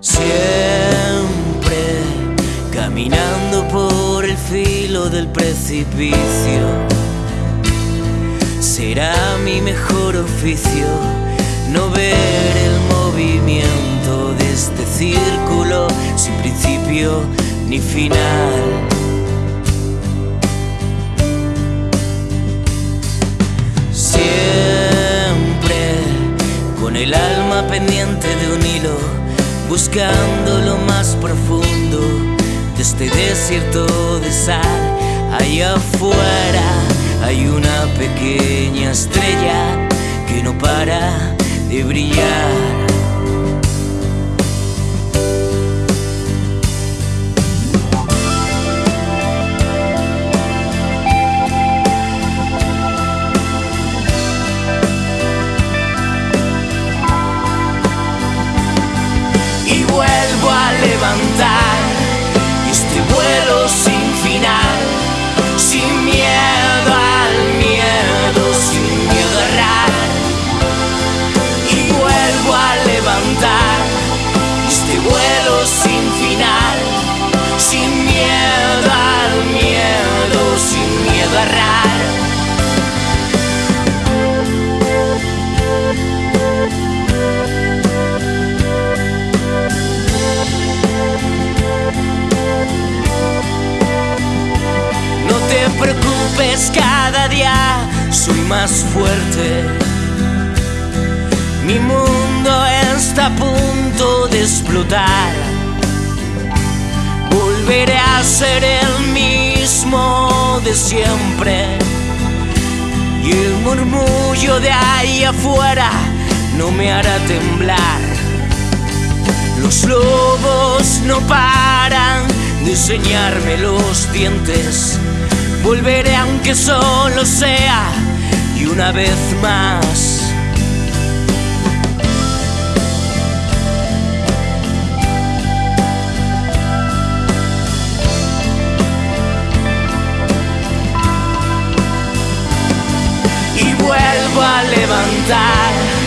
Siempre caminando por el filo del precipicio. Será mi mejor oficio no ver el movimiento de este círculo sin principio ni final. Siempre con el alma pendiente de un buscando lo más profundo de este desierto de sal. Allá afuera hay una pequeña estrella que no para de brillar. Vuelo sin final, sin miedo al miedo, sin miedo a errar. Y vuelvo a levantar este vuelo sin final, sin miedo al miedo, sin miedo a errar. Preocupes, cada día soy más fuerte. Mi mundo está a punto de explotar. Volveré a ser el mismo de siempre. Y el murmullo de ahí afuera no me hará temblar. Los lobos no paran de enseñarme los dientes. Volveré aunque solo sea y una vez más. Y vuelvo a levantar